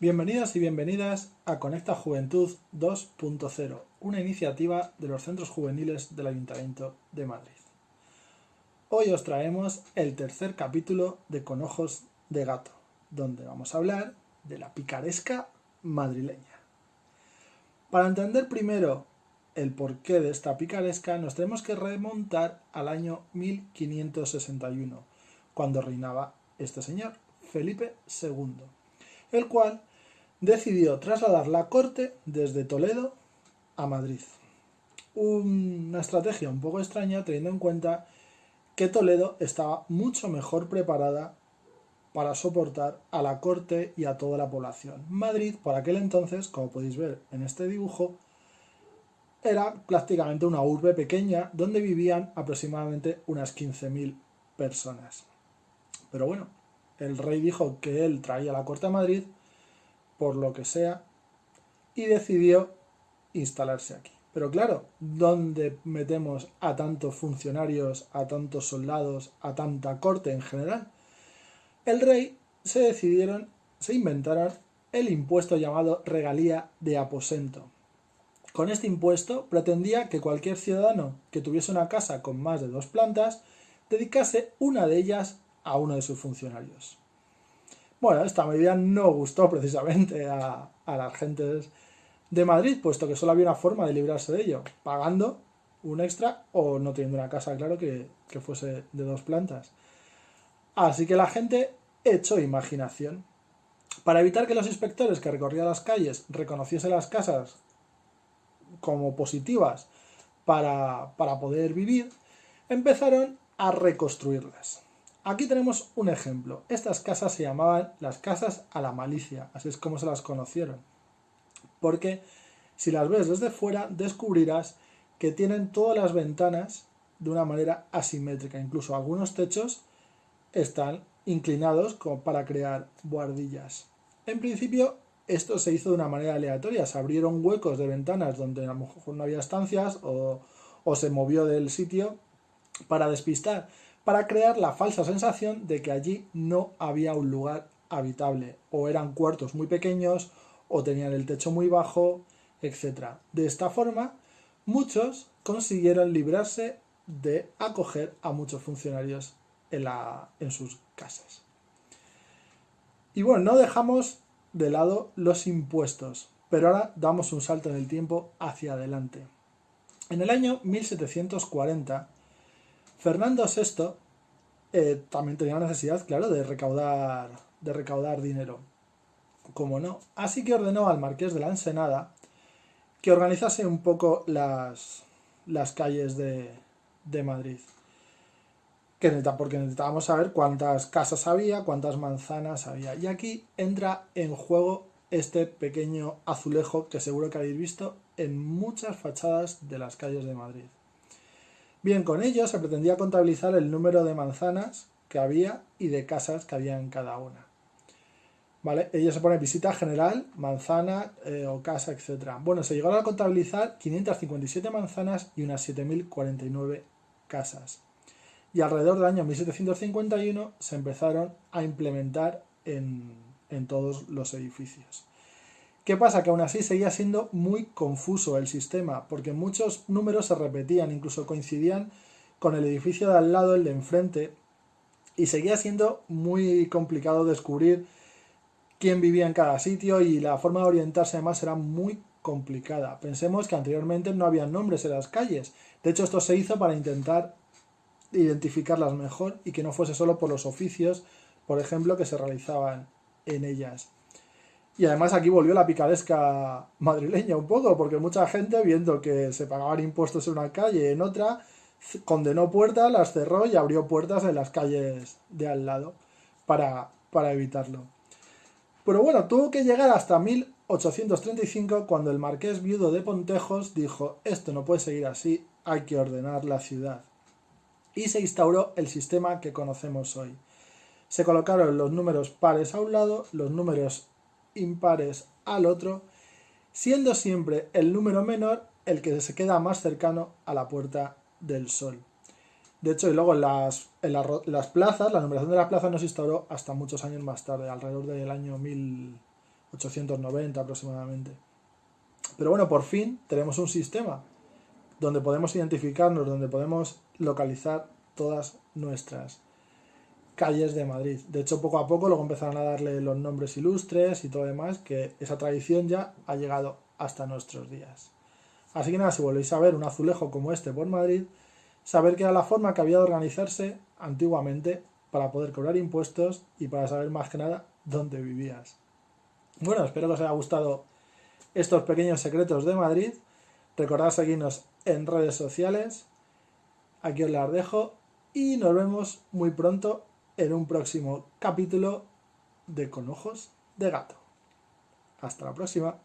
Bienvenidos y bienvenidas a Conecta Juventud 2.0, una iniciativa de los centros juveniles del Ayuntamiento de Madrid. Hoy os traemos el tercer capítulo de Con Ojos de Gato, donde vamos a hablar de la picaresca madrileña. Para entender primero el porqué de esta picaresca, nos tenemos que remontar al año 1561, cuando reinaba este señor, Felipe II, el cual decidió trasladar la corte desde Toledo a Madrid. Una estrategia un poco extraña teniendo en cuenta que Toledo estaba mucho mejor preparada para soportar a la corte y a toda la población. Madrid, por aquel entonces, como podéis ver en este dibujo, era prácticamente una urbe pequeña donde vivían aproximadamente unas 15.000 personas. Pero bueno, el rey dijo que él traía la corte a Madrid por lo que sea, y decidió instalarse aquí. Pero claro, ¿dónde metemos a tantos funcionarios, a tantos soldados, a tanta corte en general? El rey se decidieron, se inventaron el impuesto llamado regalía de aposento. Con este impuesto pretendía que cualquier ciudadano que tuviese una casa con más de dos plantas dedicase una de ellas a uno de sus funcionarios. Bueno, esta medida no gustó precisamente a, las gentes de Madrid, puesto que solo había una forma de librarse de ello, pagando un extra o no teniendo una casa, claro, que, que fuese de dos plantas. Así que la gente echó imaginación. Para evitar que los inspectores que recorrían las calles reconociesen las casas como positivas para, para poder vivir, empezaron a reconstruirlas. Aquí tenemos un ejemplo. Estas casas se llamaban las casas a la malicia, así es como se las conocieron. Porque si las ves desde fuera, descubrirás que tienen todas las ventanas de una manera asimétrica. Incluso algunos techos están inclinados como para crear buhardillas. En principio, esto se hizo de una manera aleatoria. Se abrieron huecos de ventanas donde a lo mejor no había estancias o, o se movió del sitio para despistar para crear la falsa sensación de que allí no había un lugar habitable, o eran cuartos muy pequeños, o tenían el techo muy bajo, etc. De esta forma, muchos consiguieron librarse de acoger a muchos funcionarios en, en sus casas. Y bueno, no dejamos de lado los impuestos, pero ahora damos un salto en el tiempo hacia adelante. En el año 1740, Fernando VI eh, también tenía necesidad, claro, de recaudar, de recaudar dinero. Como no. Así que ordenó al marqués de la Ensenada que organizase un poco las, las calles de, de Madrid. Que porque necesitábamos saber cuántas casas había, cuántas manzanas había. Y aquí entra en juego este pequeño azulejo que seguro que habéis visto en muchas fachadas de las calles de Madrid. Bien, con ello se pretendía contabilizar el número de manzanas que había y de casas que había en cada una. ¿Vale? Ello se pone visita general, manzana eh, o casa, etc. Bueno, se llegaron a contabilizar 557 manzanas y unas 7.049 casas. Y alrededor del año 1751 se empezaron a implementar en, en todos los edificios. ¿Qué pasa? Que aún así seguía siendo muy confuso el sistema, porque muchos números se repetían, incluso coincidían con el edificio de al lado, el de enfrente, y seguía siendo muy complicado descubrir quién vivía en cada sitio y la forma de orientarse además era muy complicada. Pensemos que anteriormente no había nombres en las calles, de hecho esto se hizo para intentar identificarlas mejor y que no fuese solo por los oficios, por ejemplo, que se realizaban en ellas. Y además aquí volvió la picaresca madrileña un poco, porque mucha gente, viendo que se pagaban impuestos en una calle y en otra, condenó puertas, las cerró y abrió puertas en las calles de al lado para, para evitarlo. Pero bueno, tuvo que llegar hasta 1835 cuando el marqués viudo de Pontejos dijo esto no puede seguir así, hay que ordenar la ciudad. Y se instauró el sistema que conocemos hoy. Se colocaron los números pares a un lado, los números impares al otro, siendo siempre el número menor el que se queda más cercano a la puerta del sol. De hecho, y luego en las, las plazas, la numeración de las plazas no se instauró hasta muchos años más tarde, alrededor del año 1000, 890 aproximadamente. Pero bueno, por fin tenemos un sistema donde podemos identificarnos, donde podemos localizar todas nuestras calles de Madrid. De hecho, poco a poco luego empezaron a darle los nombres ilustres y todo demás, que esa tradición ya ha llegado hasta nuestros días. Así que nada, si volvéis a ver un azulejo como este por Madrid, saber que era la forma que había de organizarse antiguamente para poder cobrar impuestos y para saber más que nada dónde vivías. Bueno, espero que os haya gustado estos pequeños secretos de Madrid. Recordad seguirnos en redes sociales. Aquí os las dejo y nos vemos muy pronto en un próximo capítulo de Con Ojos de Gato. Hasta la próxima.